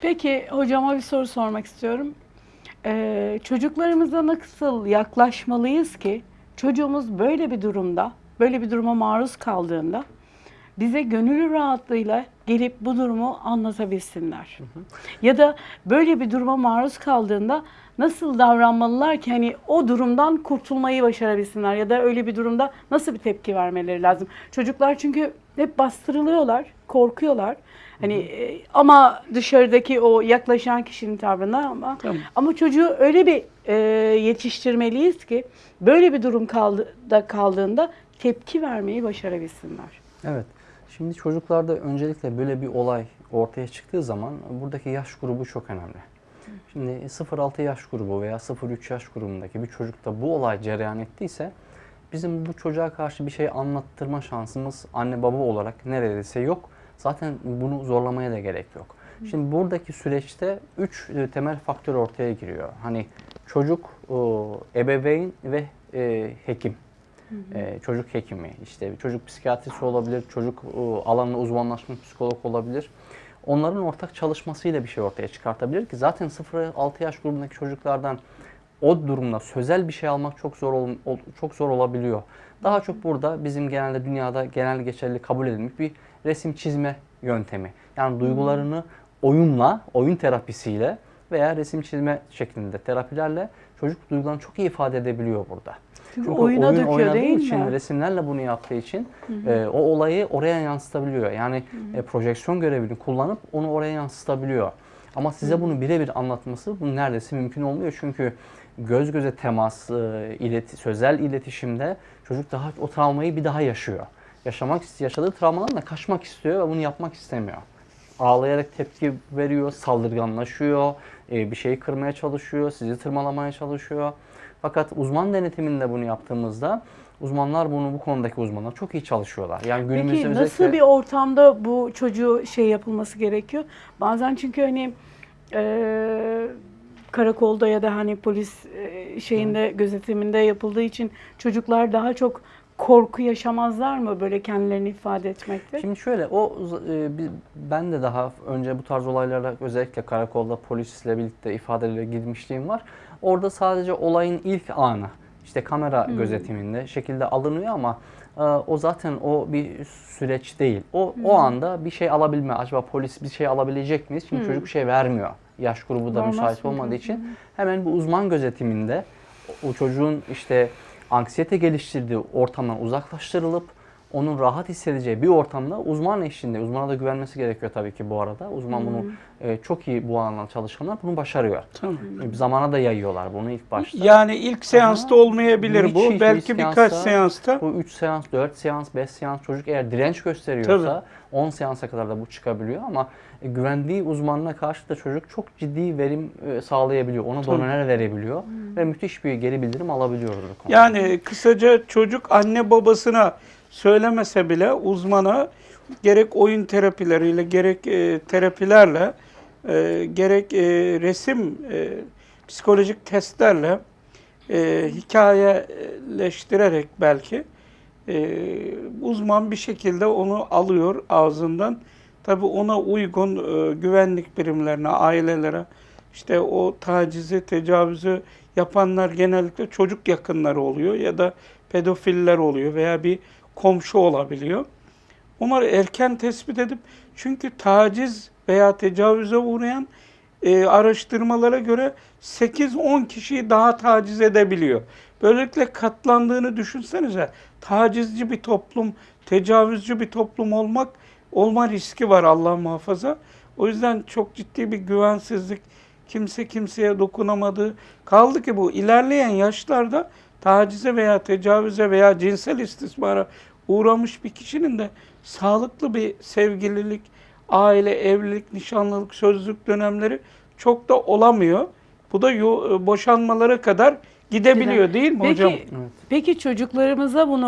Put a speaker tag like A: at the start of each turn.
A: Peki hocama bir soru sormak istiyorum. Ee, çocuklarımıza nasıl yaklaşmalıyız ki çocuğumuz böyle bir durumda, böyle bir duruma maruz kaldığında bize gönül rahatlığıyla gelip bu durumu anlatabilsinler. Ya da böyle bir duruma maruz kaldığında nasıl davranmalılar ki hani o durumdan kurtulmayı başarabilsinler ya da öyle bir durumda nasıl bir tepki vermeleri lazım. Çocuklar çünkü hep bastırılıyorlar, korkuyorlar. Hani e, ama dışarıdaki o yaklaşan kişinin tavrına ama
B: Tamam.
A: ama çocuğu öyle bir e, yetiştirmeliyiz ki böyle bir durum kaldı, da kaldığında tepki vermeyi başarabilsinler.
C: Evet. Şimdi çocuklarda öncelikle böyle bir olay ortaya çıktığı zaman buradaki yaş grubu çok önemli. Şimdi 0-6 yaş grubu veya 0-3 yaş grubundaki bir çocukta bu olay cereyan ettiyse bizim bu çocuğa karşı bir şey anlattırma şansımız anne baba olarak neredeyse yok. Zaten bunu zorlamaya da gerek yok. Şimdi buradaki süreçte 3 temel faktör ortaya giriyor. Hani çocuk, o, ebeveyn ve e, hekim. Ee, çocuk hekimi, işte çocuk psikiyatrisi olabilir, çocuk e, alanında uzmanlaşmış psikolog olabilir. Onların ortak çalışmasıyla bir şey ortaya çıkartabilir ki zaten 0-6 yaş grubundaki çocuklardan o durumda sözel bir şey almak çok zor ol- çok zor olabiliyor. Daha çok burada bizim genelde dünyada genel geçerli kabul edilmiş bir resim çizme yöntemi. Yani duygularını oyunla, oyun terapisiyle veya resim çizme şeklinde terapilerle çocuk duygularını çok iyi ifade edebiliyor burada.
A: Çünkü oyuna
C: oyun
A: döküyor
C: oynadığı
A: değil
C: için,
A: mi?
C: resimlerle bunu yaptığı için e, o olayı oraya yansıtabiliyor. Yani e, projeksiyon görevini kullanıp onu oraya yansıtabiliyor. Ama size bunu birebir anlatması bu neredeyse mümkün olmuyor. Çünkü göz göze temas, e, ileti, sözel iletişimde çocuk daha o travmayı bir daha yaşıyor. Yaşamak istiyor, yaşadığı travmadan da kaçmak istiyor ve bunu yapmak istemiyor. Ağlayarak tepki veriyor, saldırganlaşıyor, e, bir şeyi kırmaya çalışıyor, sizi tırmalamaya çalışıyor. Fakat uzman denetiminde bunu yaptığımızda uzmanlar bunu bu konudaki uzmanlar çok iyi çalışıyorlar. Yani günümüzde
A: Peki
C: özellikle
A: nasıl bir ortamda bu çocuğu şey yapılması gerekiyor? Bazen çünkü hani e, karakolda ya da hani polis e, şeyinde gözetiminde yapıldığı için çocuklar daha çok korku yaşamazlar mı böyle kendilerini ifade etmekte?
C: Şimdi şöyle o e, ben de daha önce bu tarz olaylara özellikle karakolda polisle birlikte ifadelere girmişliğim var. Orada sadece olayın ilk anı işte kamera gözetiminde şekilde alınıyor ama e, o zaten o bir süreç değil. O o anda bir şey alabilme. Acaba polis bir şey alabilecek miyiz? Şimdi çocuk bir şey vermiyor. Yaş grubu da
A: Vermez
C: müsait olmadığı için hemen bu uzman gözetiminde o çocuğun işte anksiyete geliştirdiği ortamdan uzaklaştırılıp onun rahat hissedeceği bir ortamda uzman eşliğinde, uzmana da güvenmesi gerekiyor tabii ki bu arada. Uzman bunu e, çok iyi bu alanda çalışanlar bunu başarıyor.
B: Tamam.
C: E, Zamana da yayıyorlar bunu ilk başta.
B: Yani ilk seansta olmayabilir
C: Hiç-
B: bu.
C: hiç-
B: Belki
C: hiç
B: birkaç
C: seansta-
B: seansta.
C: Bu 3 seans, 4 seans, 5 seans çocuk eğer direnç gösteriyorsa
B: Tabii.
C: 10 seansa kadar da bu çıkabiliyor ama e, güvendiği uzmanına karşı da çocuk çok ciddi verim e, sağlayabiliyor. Ona
B: Tabii.
C: doneler verebiliyor ve müthiş bir geri bildirim alabiliyoruz.
B: Yani kısaca çocuk anne babasına söylemese bile uzmana gerek oyun terapileriyle gerek e, terapilerle e, gerek e, resim e, psikolojik testlerle e, hikayeleştirerek belki e, uzman bir şekilde onu alıyor ağzından. Tabi ona uygun e, güvenlik birimlerine, ailelere işte o tacizi, tecavüzü yapanlar genellikle çocuk yakınları oluyor ya da pedofiller oluyor veya bir komşu olabiliyor. Onları erken tespit edip çünkü taciz veya tecavüze uğrayan e, araştırmalara göre 8-10 kişiyi daha taciz edebiliyor. Böylelikle katlandığını düşünsenize. Tacizci bir toplum, tecavüzcü bir toplum olmak olma riski var Allah muhafaza. O yüzden çok ciddi bir güvensizlik, kimse kimseye dokunamadığı kaldı ki bu ilerleyen yaşlarda tacize veya tecavüze veya cinsel istismara uğramış bir kişinin de sağlıklı bir sevgililik, aile, evlilik, nişanlılık, sözlük dönemleri çok da olamıyor. Bu da boşanmalara kadar gidebiliyor değil mi
A: Peki,
B: hocam?
C: Evet.
A: peki çocuklarımıza bunu